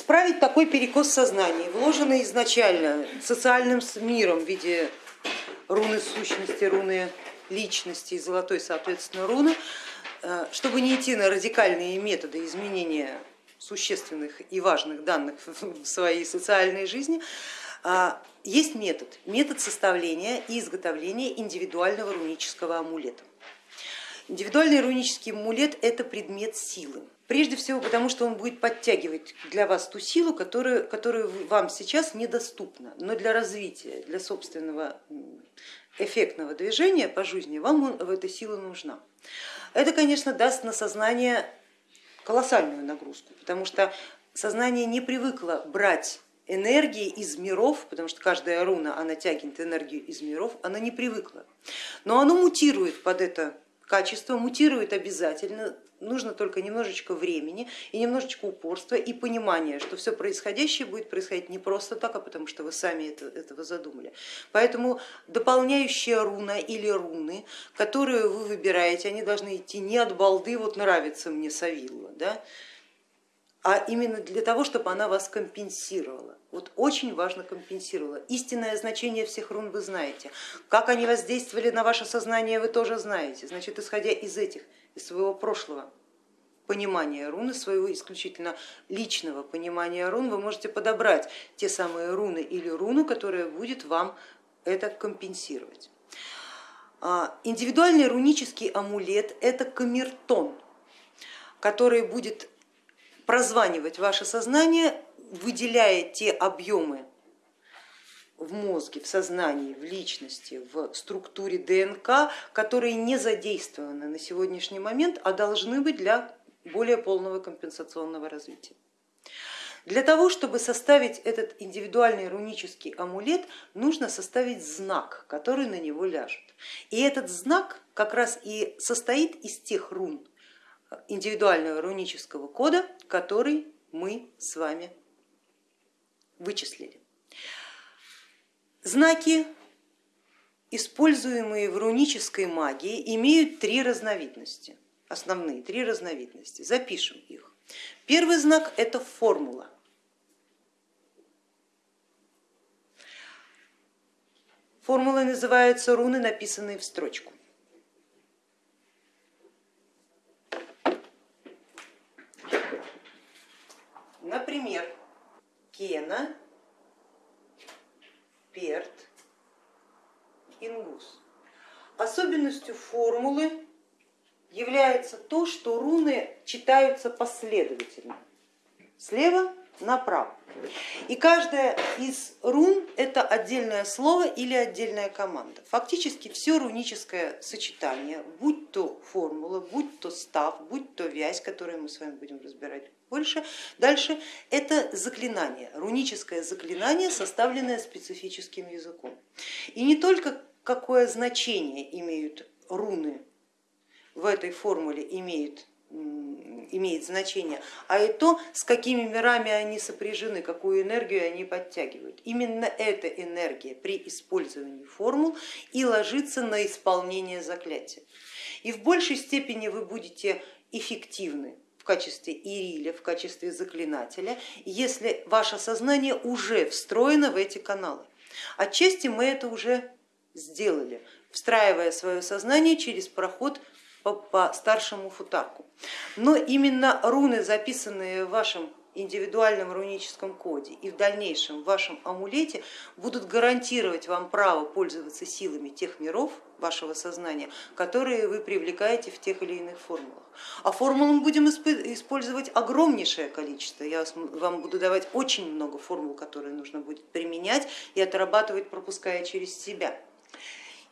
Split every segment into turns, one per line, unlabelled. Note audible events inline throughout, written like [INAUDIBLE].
исправить такой перекос сознания, вложенный изначально социальным миром в виде руны сущности, руны личности и золотой, соответственно, руны, э, чтобы не идти на радикальные методы изменения существенных и важных данных [LAUGHS] в своей социальной жизни, а, есть метод, метод составления и изготовления индивидуального рунического амулета. Индивидуальный рунический амулет это предмет силы. Прежде всего потому, что он будет подтягивать для вас ту силу, которую, которую вам сейчас недоступна, но для развития, для собственного эффектного движения по жизни вам эта сила нужна. Это, конечно, даст на сознание колоссальную нагрузку, потому что сознание не привыкло брать энергии из миров, потому что каждая руна, она тягивает энергию из миров, она не привыкла. Но оно мутирует под это качество, мутирует обязательно, нужно только немножечко времени и немножечко упорства и понимания, что все происходящее будет происходить не просто так, а потому что вы сами это, этого задумали. Поэтому дополняющая руна или руны, которые вы выбираете, они должны идти не от балды, вот нравится мне Савилла, да, а именно для того, чтобы она вас компенсировала. Вот очень важно компенсировала. Истинное значение всех рун вы знаете. Как они воздействовали на ваше сознание, вы тоже знаете. Значит, исходя из этих, из своего прошлого понимания руны, своего исключительно личного понимания рун, вы можете подобрать те самые руны или руну, которая будет вам это компенсировать. А, индивидуальный рунический амулет это камертон, который будет прозванивать ваше сознание, выделяя те объемы в мозге, в сознании, в личности, в структуре ДНК, которые не задействованы на сегодняшний момент, а должны быть для более полного компенсационного развития. Для того, чтобы составить этот индивидуальный рунический амулет, нужно составить знак, который на него ляжет. И этот знак как раз и состоит из тех рун, индивидуального рунического кода, который мы с вами вычислили. Знаки, используемые в рунической магии, имеют три разновидности, основные три разновидности. Запишем их. Первый знак это формула. Формулой называются руны, написанные в строчку. Например, Кена, Перт, Ингус. Особенностью формулы является то, что руны читаются последовательно, слева направо. И каждая из рун это отдельное слово или отдельная команда. Фактически все руническое сочетание, будь то формула, будь то став, будь то вязь, которую мы с вами будем разбирать больше, дальше это заклинание, руническое заклинание, составленное специфическим языком. И не только какое значение имеют руны в этой формуле имеют имеет значение, а и то, с какими мирами они сопряжены, какую энергию они подтягивают. Именно эта энергия при использовании формул и ложится на исполнение заклятия. И в большей степени вы будете эффективны в качестве ириля, в качестве заклинателя, если ваше сознание уже встроено в эти каналы. Отчасти мы это уже сделали, встраивая свое сознание через проход по, по старшему футарку. Но именно руны, записанные в вашем индивидуальном руническом коде и в дальнейшем в вашем амулете будут гарантировать вам право пользоваться силами тех миров вашего сознания, которые вы привлекаете в тех или иных формулах. А формул мы будем использовать огромнейшее количество. Я вам буду давать очень много формул, которые нужно будет применять и отрабатывать, пропуская через себя.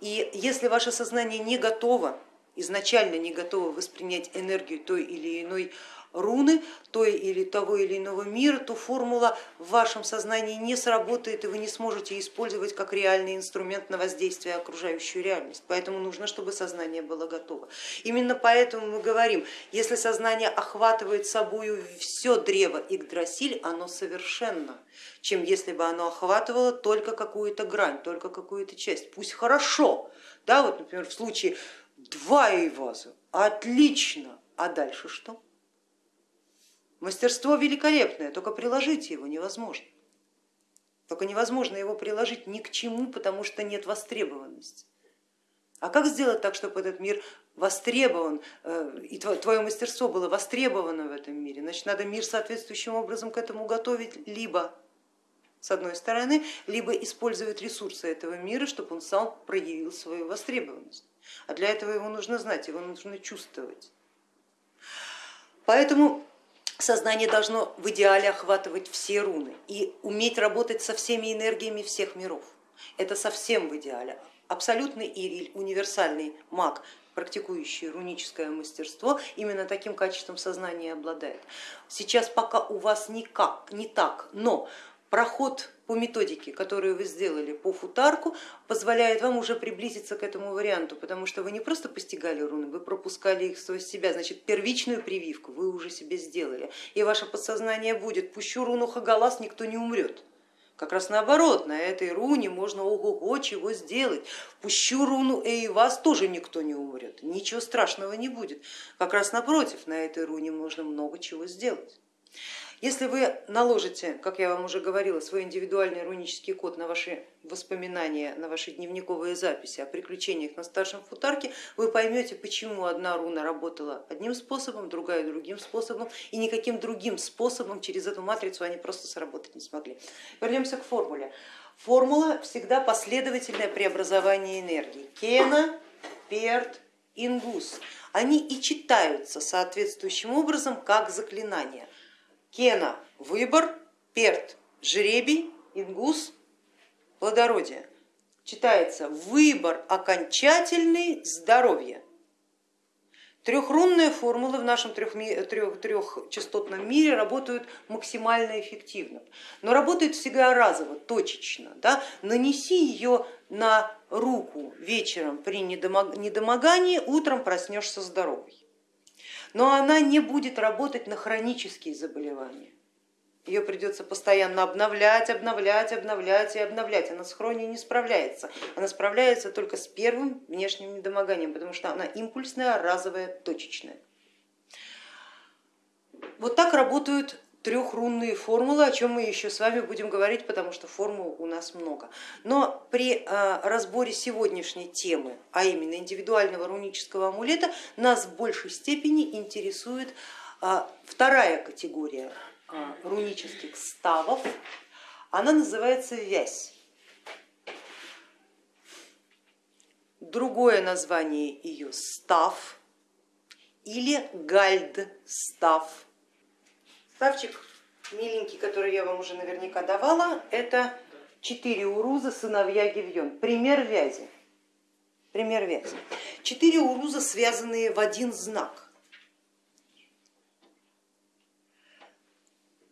И если ваше сознание не готово изначально не готовы воспринять энергию той или иной руны, той или того или иного мира, то формула в вашем сознании не сработает и вы не сможете использовать как реальный инструмент на воздействие окружающую реальность. Поэтому нужно, чтобы сознание было готово. Именно поэтому мы говорим, если сознание охватывает собой все древо Игдрасиль, оно совершенно, чем если бы оно охватывало только какую-то грань, только какую-то часть. Пусть хорошо, да, вот, например, в случае Два Эйваза, отлично. А дальше что? Мастерство великолепное, только приложить его невозможно. Только невозможно его приложить ни к чему, потому что нет востребованности. А как сделать так, чтобы этот мир востребован, э, и твое мастерство было востребовано в этом мире? Значит, надо мир соответствующим образом к этому готовить, либо с одной стороны, либо использовать ресурсы этого мира, чтобы он сам проявил свою востребованность. А для этого его нужно знать, его нужно чувствовать. Поэтому сознание должно в идеале охватывать все руны и уметь работать со всеми энергиями всех миров. Это совсем в идеале. Абсолютный Ириль, универсальный маг, практикующий руническое мастерство, именно таким качеством сознания обладает. Сейчас пока у вас никак, не так, но проход по методике, которую вы сделали по футарку, позволяет вам уже приблизиться к этому варианту, потому что вы не просто постигали руны, вы пропускали их сквозь себя, значит первичную прививку вы уже себе сделали. И ваше подсознание будет, пущу руну Хагалас, никто не умрет. Как раз наоборот, на этой руне можно ого-го чего сделать. Пущу руну и вас тоже никто не умрет, ничего страшного не будет. Как раз напротив, на этой руне можно много чего сделать. Если вы наложите, как я вам уже говорила, свой индивидуальный рунический код на ваши воспоминания, на ваши дневниковые записи о приключениях на старшем футарке, вы поймете, почему одна руна работала одним способом, другая другим способом, и никаким другим способом через эту матрицу они просто сработать не смогли. Вернемся к формуле. Формула всегда последовательное преобразование энергии. Кена, Перт, Ингус. Они и читаются соответствующим образом как заклинания. Кена выбор, перт жребий, ингус плодородие. Читается выбор окончательный здоровье. Трехрунные формулы в нашем трех, трех, трехчастотном мире работают максимально эффективно, но работают всегда разово, точечно. Да? Нанеси ее на руку вечером при недомогании, утром проснешься здоровый но она не будет работать на хронические заболевания. Ее придется постоянно обновлять, обновлять, обновлять и обновлять. Она с хронией не справляется. Она справляется только с первым внешним недомоганием, потому что она импульсная, разовая, точечная. Вот так работают трехрунные формулы, о чем мы еще с вами будем говорить, потому что формул у нас много. Но при э, разборе сегодняшней темы, а именно индивидуального рунического амулета, нас в большей степени интересует э, вторая категория э, рунических ставов, она называется вязь. Другое название ее став или гальд-став Ставчик миленький, который я вам уже наверняка давала, это четыре уруза сыновья Гивьон. Пример вязи. Пример вязи. Четыре уруза, связанные в один знак.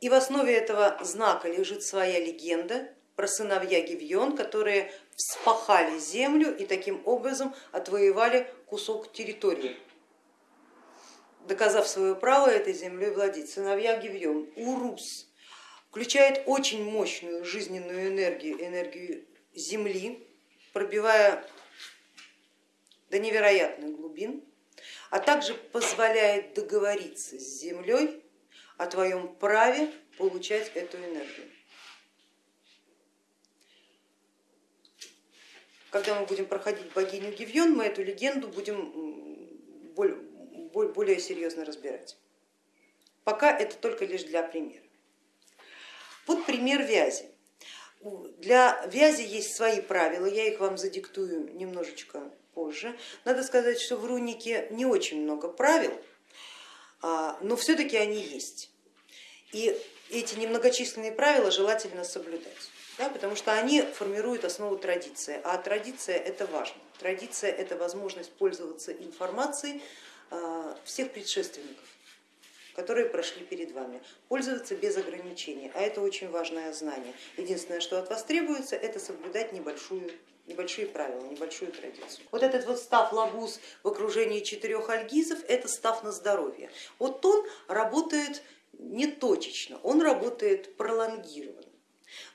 И в основе этого знака лежит своя легенда про сыновья Гивьон, которые вспахали землю и таким образом отвоевали кусок территории доказав свое право этой землей владеть. Сыновья Гивьон, Урус, включает очень мощную жизненную энергию, энергию земли, пробивая до невероятных глубин, а также позволяет договориться с землей о твоем праве получать эту энергию. Когда мы будем проходить богиню Гивьон, мы эту легенду будем более серьезно разбирать. Пока это только лишь для примера. Вот пример вязи. Для вязи есть свои правила, я их вам задиктую немножечко позже. Надо сказать, что в рунике не очень много правил, а, но все-таки они есть. И эти немногочисленные правила желательно соблюдать, да, потому что они формируют основу традиции, а традиция это важно. Традиция это возможность пользоваться информацией всех предшественников, которые прошли перед вами, пользоваться без ограничений, а это очень важное знание. Единственное, что от вас требуется, это соблюдать небольшую небольшие правила, небольшую традицию. Вот этот вот став лагуз в окружении четырех альгизов, это став на здоровье. Вот он работает не точечно, он работает пролонгированно.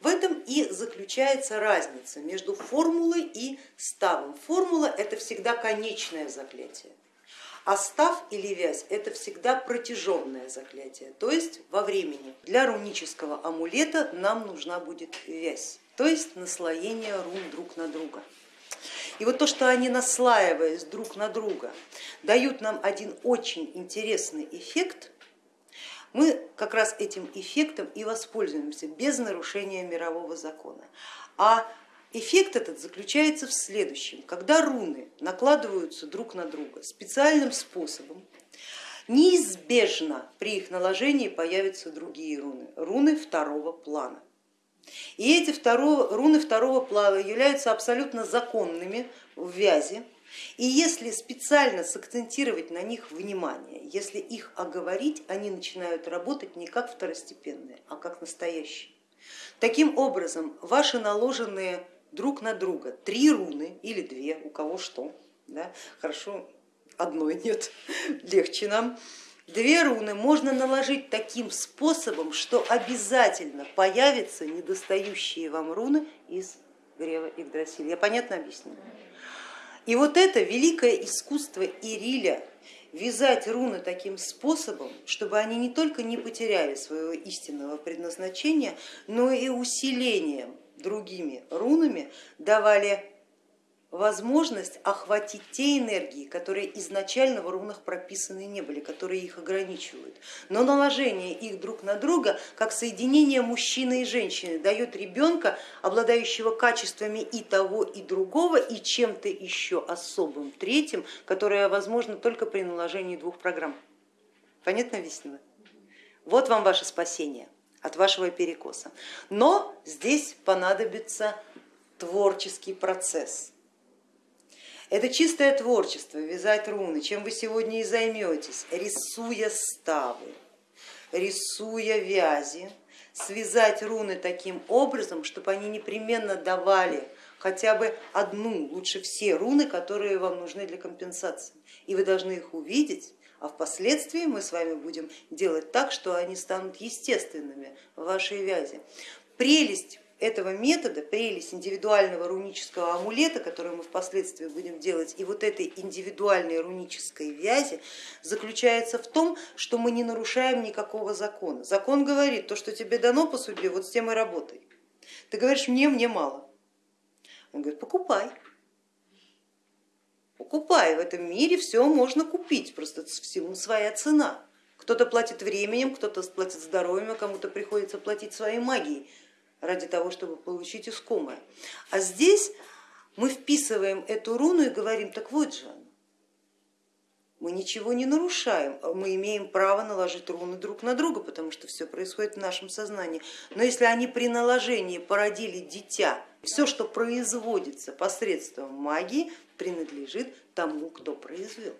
В этом и заключается разница между формулой и ставом. Формула это всегда конечное заклятие А став или вязь это всегда протяженное заклятие, то есть во времени. Для рунического амулета нам нужна будет вязь, то есть наслоение рун друг на друга. И вот то, что они наслаиваясь друг на друга, дают нам один очень интересный эффект, мы как раз этим эффектом и воспользуемся без нарушения мирового закона. А эффект этот заключается в следующем. Когда руны накладываются друг на друга специальным способом, неизбежно при их наложении появятся другие руны, руны второго плана. И эти второго, руны второго плана являются абсолютно законными в вязи. И если специально сакцентировать на них внимание, если их оговорить, они начинают работать не как второстепенные, а как настоящие. Таким образом, ваши наложенные друг на друга три руны или две, у кого что, да, хорошо, одной нет, [LAUGHS] легче нам, Две руны можно наложить таким способом, что обязательно появятся недостающие вам руны из Грева Игдрасиля. Я понятно объяснила? И вот это великое искусство Ириля, вязать руны таким способом, чтобы они не только не потеряли своего истинного предназначения, но и усилением другими рунами давали возможность охватить те энергии, которые изначально в рунах прописаны не были, которые их ограничивают. Но наложение их друг на друга, как соединение мужчины и женщины, дает ребенка, обладающего качествами и того, и другого, и чем-то еще особым, третьим, которое возможно только при наложении двух программ. Понятно объяснила? Вот вам ваше спасение от вашего перекоса. Но здесь понадобится творческий процесс это чистое творчество, вязать руны, чем вы сегодня и займетесь, рисуя ставы, рисуя вязи, связать руны таким образом, чтобы они непременно давали хотя бы одну, лучше все руны, которые вам нужны для компенсации. И вы должны их увидеть, а впоследствии мы с вами будем делать так, что они станут естественными в вашей вязи. Прелесть этого метода, прелесть индивидуального рунического амулета, который мы впоследствии будем делать, и вот этой индивидуальной рунической вязи заключается в том, что мы не нарушаем никакого закона. Закон говорит, то, что тебе дано по судьбе, вот с тем и работай. Ты говоришь, мне, мне мало. Он говорит, покупай. Покупай, в этом мире все можно купить, просто всему своя цена. Кто-то платит временем, кто-то платит здоровьем, а кому-то приходится платить своей магией ради того, чтобы получить искомое. А здесь мы вписываем эту руну и говорим, так вот же она. Мы ничего не нарушаем, а мы имеем право наложить руны друг на друга, потому что все происходит в нашем сознании. Но если они при наложении породили дитя, все, что производится посредством магии, принадлежит тому, кто произвел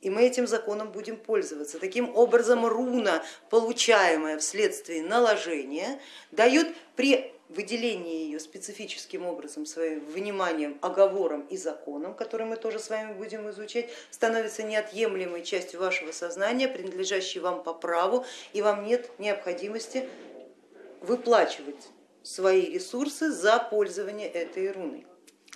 и мы этим законом будем пользоваться. Таким образом, руна, получаемая вследствие наложения, дает при выделении ее специфическим образом, своим вниманием, оговором и законом, который мы тоже с вами будем изучать, становится неотъемлемой частью вашего сознания, принадлежащей вам по праву, и вам нет необходимости выплачивать свои ресурсы за пользование этой руной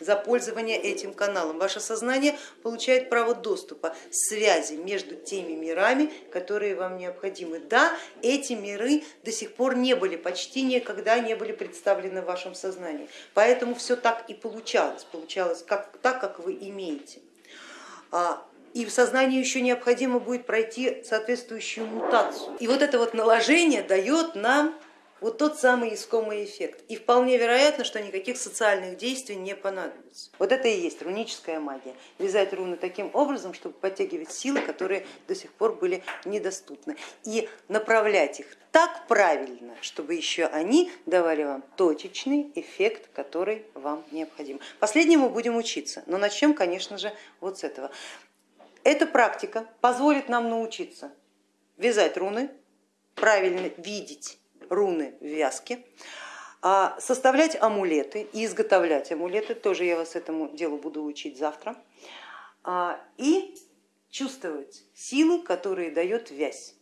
за пользование этим каналом. Ваше сознание получает право доступа, связи между теми мирами, которые вам необходимы. Да, эти миры до сих пор не были, почти никогда не были представлены в вашем сознании, поэтому все так и получалось, получалось как, так, как вы имеете. А, и в сознании еще необходимо будет пройти соответствующую мутацию. И вот это вот наложение дает нам вот тот самый искомый эффект. И вполне вероятно, что никаких социальных действий не понадобится. Вот это и есть руническая магия. Вязать руны таким образом, чтобы подтягивать силы, которые до сих пор были недоступны. И направлять их так правильно, чтобы еще они давали вам точечный эффект, который вам необходим. Последнему будем учиться, но начнем, конечно же, вот с этого. Эта практика позволит нам научиться вязать руны, правильно видеть руны в вязке, а составлять амулеты и изготовлять амулеты, тоже я вас этому делу буду учить завтра, а, и чувствовать силы, которые дает вязь.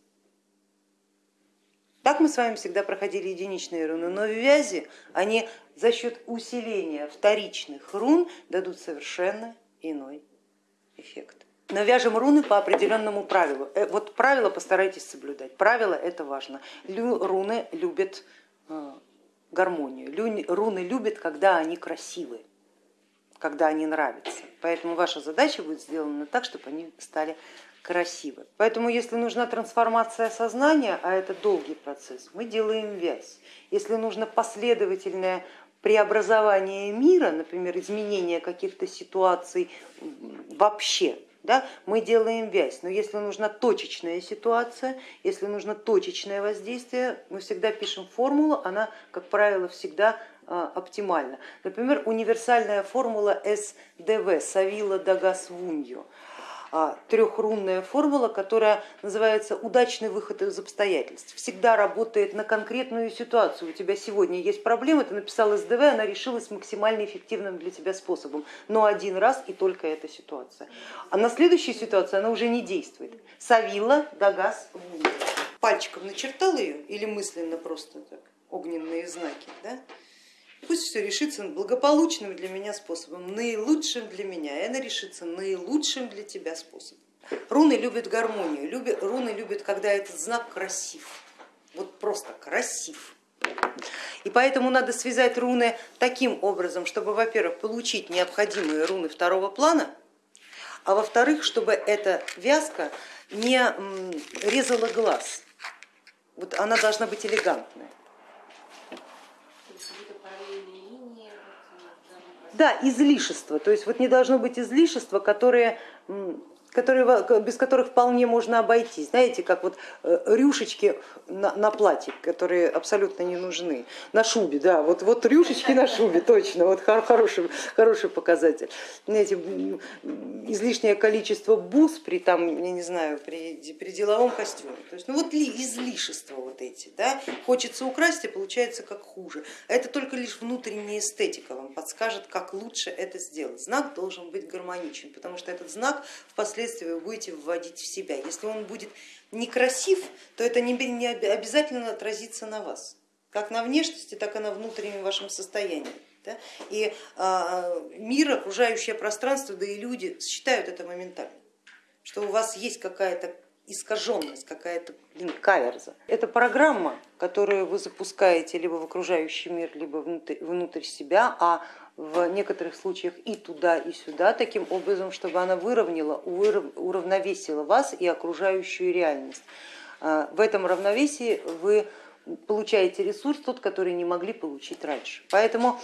Так мы с вами всегда проходили единичные руны, но в вязи они за счет усиления вторичных рун дадут совершенно иной эффект. Но вяжем руны по определенному правилу. Э, вот правило постарайтесь соблюдать. Правило это важно. Руны любят э, гармонию. Руны любят, когда они красивые, когда они нравятся. Поэтому ваша задача будет сделана так, чтобы они стали красивы. Поэтому если нужна трансформация сознания, а это долгий процесс, мы делаем вязь. Если нужно последовательное преобразование мира, например, изменение каких-то ситуаций вообще, да, мы делаем вязь. Но если нужна точечная ситуация, если нужно точечное воздействие, мы всегда пишем формулу, она, как правило, всегда а, оптимальна. Например, универсальная формула СДВ, Савила Дагас Вуньо. А, трехрунная формула, которая называется удачный выход из обстоятельств. Всегда работает на конкретную ситуацию. У тебя сегодня есть проблема, ты написал СДВ, она решилась максимально эффективным для тебя способом, но один раз и только эта ситуация. А на следующей ситуации она уже не действует. Савила, Дагас, Пальчиком начертал ее или мысленно просто так, огненные знаки, да? Пусть все решится благополучным для меня способом, наилучшим для меня, и она решится наилучшим для тебя способом. Руны любят гармонию, любят, руны любят, когда этот знак красив, вот просто красив. И поэтому надо связать руны таким образом, чтобы, во-первых, получить необходимые руны второго плана, а во-вторых, чтобы эта вязка не резала глаз. Вот она должна быть элегантная. Да, излишества, то есть вот не должно быть излишества, которые которые, без которых вполне можно обойтись. Знаете, как вот э, рюшечки на, на платье, которые абсолютно не нужны. На шубе, да, вот, вот рюшечки на шубе, точно, вот хороший, хороший показатель. Знаете, излишнее количество бус при, там, я не знаю, при, при деловом костюме. То есть, ну вот ли, излишества вот эти, да, хочется украсть, и получается как хуже. А это только лишь внутренняя эстетика вам подскажет, как лучше это сделать. Знак должен быть гармоничен, потому что этот знак впоследствии впоследствии вы будете вводить в себя. Если он будет некрасив, то это не обязательно отразится на вас, как на внешности, так и на внутреннем вашем состоянии. И а, мир, окружающее пространство, да и люди считают это моментально, что у вас есть какая-то искаженность, какая-то каверза. Это программа, которую вы запускаете либо в окружающий мир, либо внутрь, внутрь себя, а в некоторых случаях и туда, и сюда, таким образом, чтобы она выровняла, уравновесила вас и окружающую реальность. А, в этом равновесии вы получаете ресурс, тот, который не могли получить раньше. Поэтому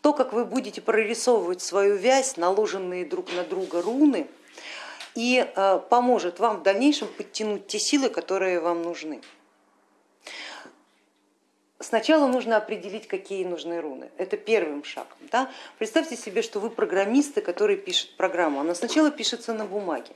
то, как вы будете прорисовывать свою вязь, наложенные друг на друга руны, и а, поможет вам в дальнейшем подтянуть те силы, которые вам нужны. Сначала нужно определить, какие нужны руны. Это первым шагом. Да? Представьте себе, что вы программисты, который пишет программу. Она сначала пишется на бумаге.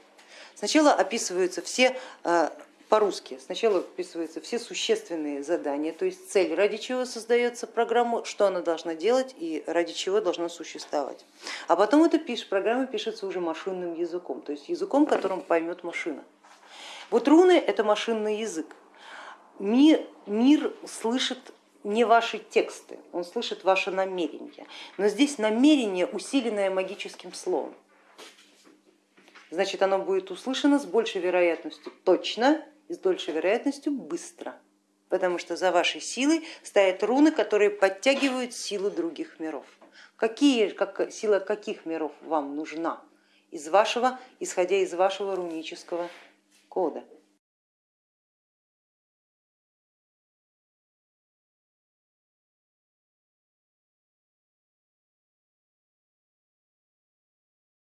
Сначала описываются все э, по-русски. Сначала описываются все существенные задания, то есть цель, ради чего создается программа, что она должна делать и ради чего должна существовать. А потом эта программа пишется уже машинным языком, то есть языком, которым поймет машина. Вот руны это машинный язык. Мир, мир слышит не ваши тексты, он слышит ваше намерение. Но здесь намерение, усиленное магическим словом. Значит, оно будет услышано с большей вероятностью точно и с большей вероятностью быстро, потому что за вашей силой стоят руны, которые подтягивают силу других миров. Какие, как, сила каких миров вам нужна из вашего, исходя из вашего рунического кода?